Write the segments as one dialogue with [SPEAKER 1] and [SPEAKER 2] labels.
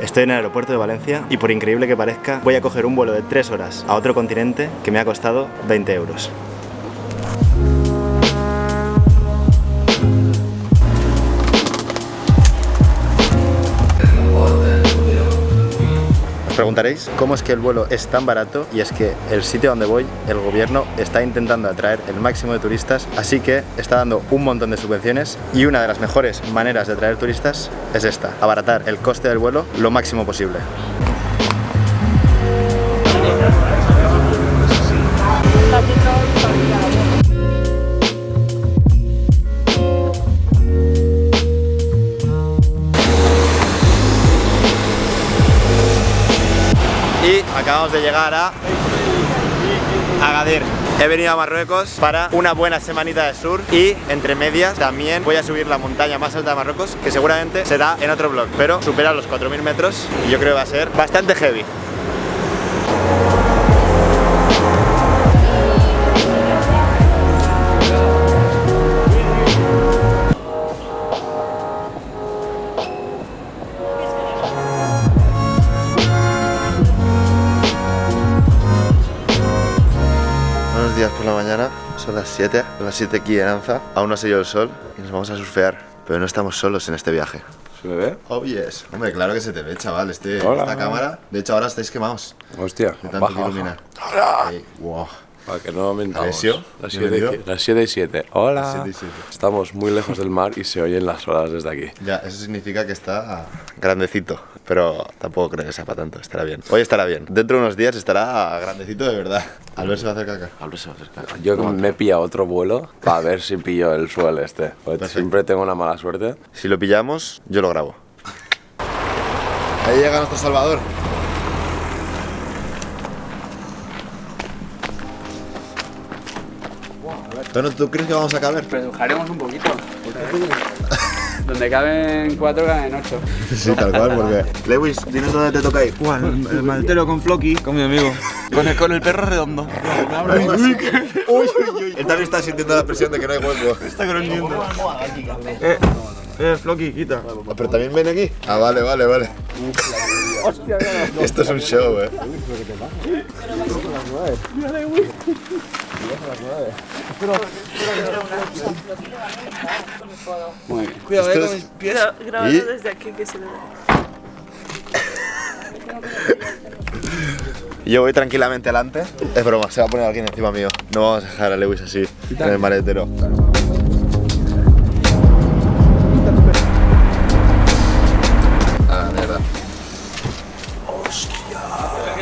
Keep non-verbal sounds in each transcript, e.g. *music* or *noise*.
[SPEAKER 1] Estoy en el aeropuerto de Valencia y por increíble que parezca, voy a coger un vuelo de 3 horas a otro continente que me ha costado 20 euros. Preguntaréis cómo es que el vuelo es tan barato y es que el sitio donde voy, el gobierno está intentando atraer el máximo de turistas, así que está dando un montón de subvenciones y una de las mejores maneras de atraer turistas es esta, abaratar el coste del vuelo lo máximo posible. Acabamos de llegar a Agadir. He venido a Marruecos para una buena semanita de sur y entre medias también voy a subir la montaña más alta de Marruecos que seguramente será en otro vlog, pero supera los 4.000 metros y yo creo que va a ser bastante heavy. Días por la mañana, son las 7, son las 7 aquí en Anza, aún no ha salido el sol y nos vamos a surfear, pero no estamos solos en este viaje.
[SPEAKER 2] ¿Se me ve?
[SPEAKER 1] Oh yes, hombre, claro que se te ve, chaval, este,
[SPEAKER 2] Hola.
[SPEAKER 1] esta cámara, de hecho ahora estáis quemados
[SPEAKER 2] Hostia,
[SPEAKER 1] de tanto
[SPEAKER 2] baja,
[SPEAKER 1] que
[SPEAKER 2] baja.
[SPEAKER 1] ilumina. Ahí, wow.
[SPEAKER 2] Para que no mentamos. Las
[SPEAKER 1] bienvenido.
[SPEAKER 2] 7 las siete y 7. Hola.
[SPEAKER 1] Las siete siete.
[SPEAKER 2] Estamos muy lejos del mar y se oyen las olas desde aquí.
[SPEAKER 1] Ya, eso significa que está grandecito, pero tampoco creo que sea para tanto, estará bien. Hoy estará bien, dentro de unos días estará grandecito de verdad. Albert se va a hacer caca.
[SPEAKER 2] Albert se va a acercar. Yo me he pillado otro vuelo para ver si pillo el suelo este.
[SPEAKER 1] Perfecto.
[SPEAKER 2] siempre tengo una mala suerte.
[SPEAKER 1] Si lo pillamos, yo lo grabo. Ahí llega nuestro Salvador. Bueno, ¿tú crees que vamos a caber?
[SPEAKER 3] Redujaremos un poquito. Donde caben cuatro, caben ocho.
[SPEAKER 1] Sí, tal cual, porque... Lewis, dinos dónde te toca ir.
[SPEAKER 4] El, el maletero con Floki, con mi amigo. Con el, con el perro redondo.
[SPEAKER 1] Uy, uy, uy. Él también está sintiendo la presión de que no hay hueco.
[SPEAKER 4] Está gruñendo. Eh, eh, Floki, quita.
[SPEAKER 1] ¿Pero también ven aquí? Ah, vale, vale, vale. Esto es un show, eh.
[SPEAKER 4] Cuidado,
[SPEAKER 1] Esto
[SPEAKER 4] eh, con mis pies.
[SPEAKER 5] Grabado
[SPEAKER 1] ¿Y?
[SPEAKER 5] desde aquí que se ve. *laughs*
[SPEAKER 1] Yo voy tranquilamente adelante. Es broma, se va a poner alguien encima mío. No vamos a dejar a Lewis así, en el maletero. Ah, mierda.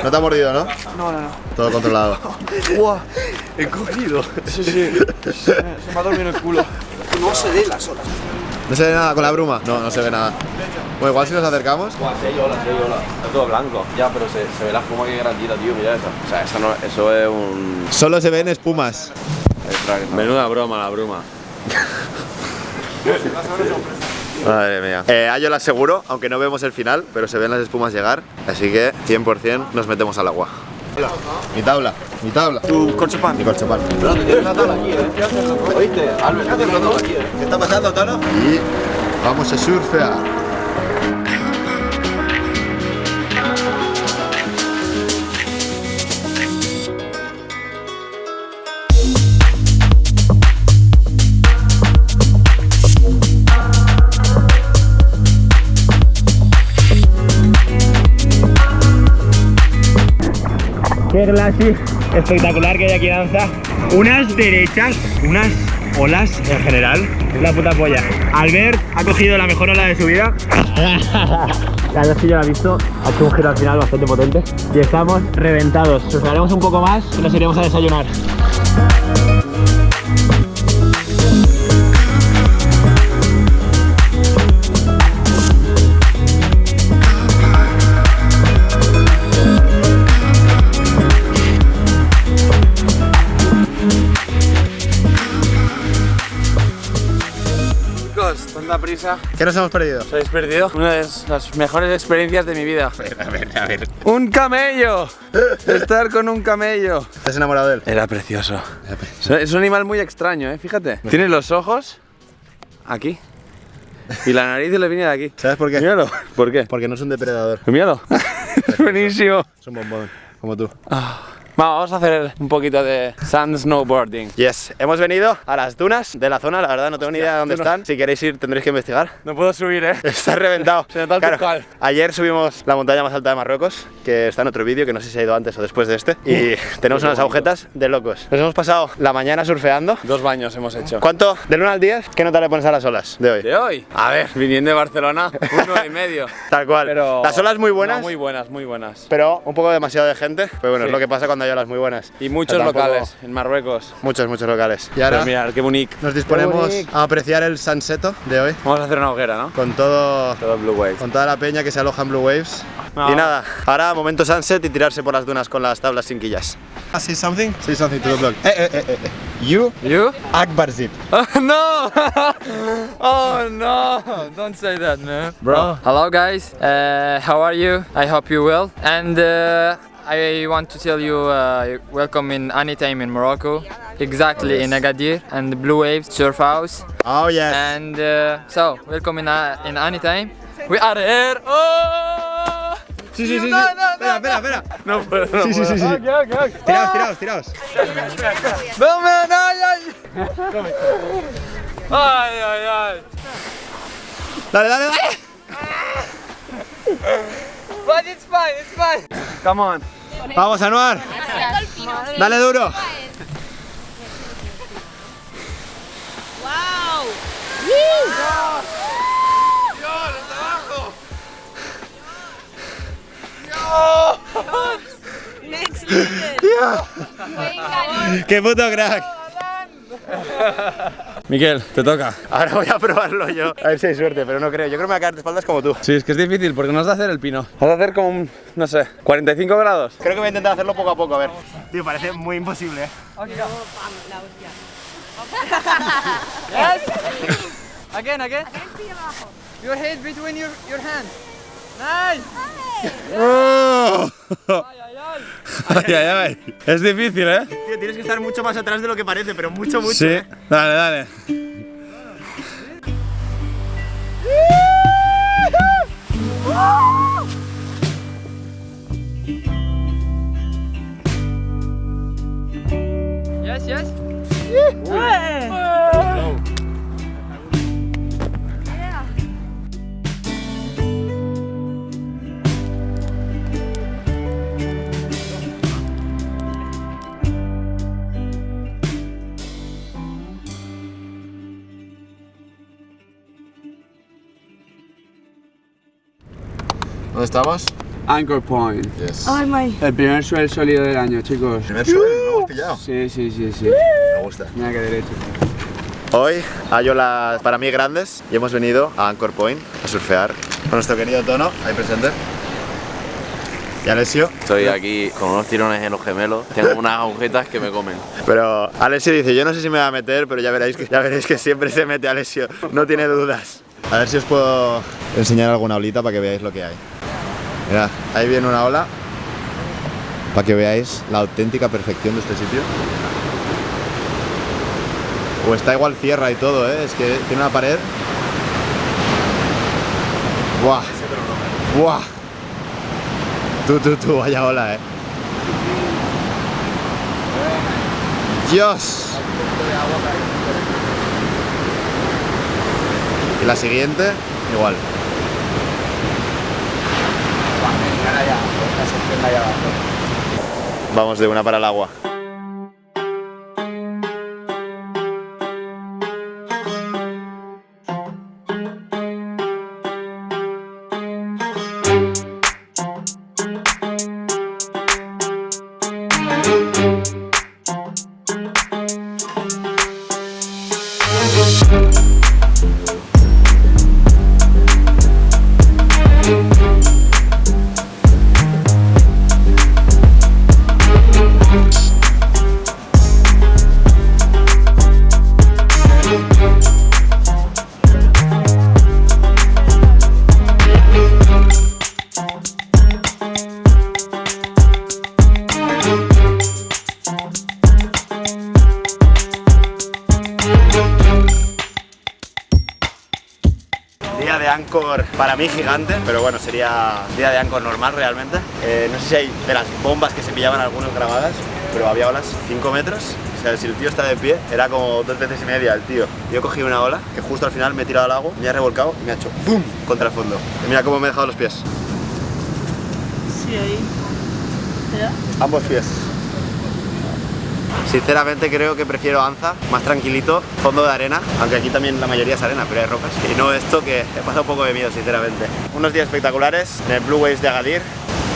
[SPEAKER 1] No te ha mordido, ¿no?
[SPEAKER 4] No, no, no.
[SPEAKER 1] Todo controlado. *laughs*
[SPEAKER 4] ¡Guau! He cogido. Sí, sí. Se, me- ha dormido el culo. No se ve las olas.
[SPEAKER 1] ¿No se ve nada con la bruma? No, no se ve nada. Bueno, igual si nos acercamos.
[SPEAKER 2] Buah, sí hay olas, sí hay olas. Está todo blanco. Ya, pero se, se ve la espuma que grandita, tío. Mira eso. O sea, eso, no, eso es un...
[SPEAKER 1] Solo se ven espumas.
[SPEAKER 2] Menuda broma la bruma. *laughs*
[SPEAKER 1] Madre mía. Eh, a yo lo aseguro, aunque no vemos el final, pero se ven las espumas llegar. Así que 100% nos metemos al agua. Mi tabla, mi tabla.
[SPEAKER 4] Tu corchopan.
[SPEAKER 1] Mi corchopan.
[SPEAKER 2] ¿Oíste? Albert,
[SPEAKER 1] ¿Qué está pasando, Tono? Y vamos a surfear.
[SPEAKER 6] Qué clase espectacular que hay aquí en Anza. Unas derechas, unas olas en general. Es la puta polla. Albert ha cogido la mejor ola de su vida. *laughs* La verdad es que yo la he visto. Ha hecho un giro al final bastante potente. Y estamos reventados. Surfearemos un poco más y nos iremos a desayunar.
[SPEAKER 3] Chicos, tanta prisa.
[SPEAKER 1] ¿Qué nos hemos perdido?
[SPEAKER 3] ¿Os habéis perdido? Una de las mejores experiencias de mi vida.
[SPEAKER 1] A ver, a ver.
[SPEAKER 3] ¡Un camello! Estar con un camello.
[SPEAKER 1] ¿Estás enamorado de él?
[SPEAKER 3] Era precioso. Es un animal muy extraño, ¿eh? Fíjate. Tiene los ojos aquí.
[SPEAKER 2] Y la nariz le viene de aquí.
[SPEAKER 1] ¿Sabes por qué?
[SPEAKER 2] Míralo. ¿Por qué?
[SPEAKER 1] Porque no es un depredador,
[SPEAKER 2] Míralo. *laughs* Buenísimo.
[SPEAKER 1] es un bombón, como tú.
[SPEAKER 2] Vamos a hacer un poquito de sand snowboarding.
[SPEAKER 1] Yes, hemos venido a las dunas de la zona, la verdad no tengo ni idea de dónde están. Si queréis ir tendréis que investigar.
[SPEAKER 2] No puedo subir, ¿eh? *laughs*
[SPEAKER 1] Está reventado.
[SPEAKER 2] Se nota el turcal.
[SPEAKER 1] ayer subimos la montaña más alta de Marruecos, que está en otro vídeo, que no sé si ha ido antes o después de este. Y *laughs* tenemos unas agujetas de locos. Nos hemos pasado la mañana surfeando.
[SPEAKER 2] Dos baños hemos hecho.
[SPEAKER 1] ¿Cuánto? Del 1 al 10, ¿qué nota le pones a las olas de hoy?
[SPEAKER 2] ¿De hoy? A ver, viniendo de Barcelona, un 9 y medio. *laughs*
[SPEAKER 1] Tal cual.
[SPEAKER 2] Pero...
[SPEAKER 1] Las olas muy buenas,
[SPEAKER 2] No, muy buenas, muy buenas.
[SPEAKER 1] pero un poco demasiado de gente. Pero bueno,
[SPEAKER 2] Sí.
[SPEAKER 1] es lo que pasa cuando muy buenas.
[SPEAKER 2] Y muchos
[SPEAKER 1] tampoco-
[SPEAKER 2] locales en Marruecos.
[SPEAKER 1] Muchos, muchos locales. Y ahora
[SPEAKER 2] mirad, qué bonito.
[SPEAKER 1] nos disponemos a apreciar el sunseto de hoy.
[SPEAKER 2] Vamos a hacer una hoguera, ¿no?
[SPEAKER 1] Con todo
[SPEAKER 2] Todo Blue
[SPEAKER 1] con toda la peña que se aloja en Blue Waves.
[SPEAKER 2] No.
[SPEAKER 1] Y nada, ahora momento sunset y tirarse por las dunas con las tablas sin quillas. Say something? Say something to the vlog. Eh, eh, eh, eh, eh. You,
[SPEAKER 3] You?
[SPEAKER 1] Akbar Zip. *laughs*
[SPEAKER 3] Oh, no! *laughs* oh no! Don't say that, man.
[SPEAKER 2] Bro.
[SPEAKER 3] Hello, guys. Uh, how are you? I hope you well. And uh, I want to tell you uh, welcome in Anytime in Morocco. Exactly in Agadir and Blue Waves Surf House.
[SPEAKER 1] Oh yes.
[SPEAKER 3] And uh, so, welcome in, uh, in Anytime. We are here. Oh!
[SPEAKER 1] Sí, sí, sí. sí.
[SPEAKER 3] No, no,
[SPEAKER 1] espera, espera, espera.
[SPEAKER 2] No puedo, no
[SPEAKER 1] Sí, sí, sí, sí. Tiraos, tiraos, tiraos.
[SPEAKER 3] No, man! Ay, ay! ay, ay, ay!
[SPEAKER 1] Dale, dale, dale.
[SPEAKER 3] But it's fine, it's fine.
[SPEAKER 2] Come on.
[SPEAKER 1] Vamos, Anuar. Dale duro.
[SPEAKER 5] ¡Wow! Next level.
[SPEAKER 1] Qué puto crack.
[SPEAKER 2] Miquel, te toca.
[SPEAKER 1] Ahora voy a probarlo yo. A ver si hay suerte, pero no creo. Yo creo que me voy a caer de espaldas como tú.
[SPEAKER 2] Sí, es que es difícil porque no has de hacer el pino. Has de hacer como un, no sé, 45 grados.
[SPEAKER 1] Creo que voy a intentar hacerlo poco a poco, a ver. Tío, parece muy imposible, ¿eh? *laughs*
[SPEAKER 3] Again, again. Your head between your, your hands. Nice.
[SPEAKER 1] ¡Oh!
[SPEAKER 2] Ay, ay, ay. Es difícil, ¿eh?
[SPEAKER 1] Tío, tienes que estar mucho más atrás de lo que parece, pero mucho, mucho.
[SPEAKER 2] Sí.
[SPEAKER 1] ¿eh?
[SPEAKER 2] Dale, dale.
[SPEAKER 3] Yes, yes.
[SPEAKER 1] ¿Dónde estamos?
[SPEAKER 4] Anchor Point.
[SPEAKER 1] Yes.
[SPEAKER 5] Ay, my.
[SPEAKER 4] El primer suelo sólido del año, chicos.
[SPEAKER 1] Primer suelo, lo hemos pillado.
[SPEAKER 4] Sí, sí, sí, sí.
[SPEAKER 1] Me gusta.
[SPEAKER 4] Mira que derecho.
[SPEAKER 1] Hoy hay olas para mí grandes y hemos venido a Anchor Point a surfear con nuestro querido Tono, ahí presente. Y Alessio.
[SPEAKER 2] Estoy aquí con unos tirones en los gemelos. Tengo unas agujetas que me comen.
[SPEAKER 1] Pero Alessio dice, yo no sé si me va a meter, pero ya veréis que, ya veréis que siempre se mete Alessio, no tiene dudas. A ver si os puedo enseñar alguna olita para que veáis lo que hay. Mirad, ahí viene una ola para que veáis la auténtica perfección de este sitio. O está igual cierra y todo, ¿eh? es que tiene una pared. ¡Buah! ¡Buah! Tú, tú, tú, vaya ola, eh. ¡Dios! Y la siguiente, igual. Vamos de una para el agua. Anchor para mí gigante, pero bueno, sería día de Anchor normal realmente. Eh, no sé si hay de las bombas que se pillaban algunos grabadas, pero había olas 5 metros. O sea, si el tío está de pie, era como dos veces y media el tío. Yo cogí una ola que justo al final me he tirado al agua, me ha revolcado y me ha hecho ¡pum! contra el fondo. Y mira cómo me he dejado los pies.
[SPEAKER 5] Sí, ahí. ¿Ya?
[SPEAKER 1] Ambos pies. Sinceramente creo que prefiero Anza, más tranquilito, fondo de arena, aunque aquí también la mayoría es arena, pero hay rocas. Y no esto que he pasado un poco de miedo, sinceramente. Unos días espectaculares en el Blue Waves de Agadir.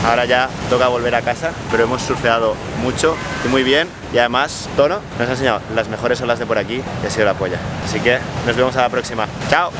[SPEAKER 1] Ahora ya toca volver a casa, pero hemos surfeado mucho y muy bien. Y además, Tono nos ha enseñado las mejores olas de por aquí y ha sido la polla. Así que nos vemos a la próxima. ¡Chao!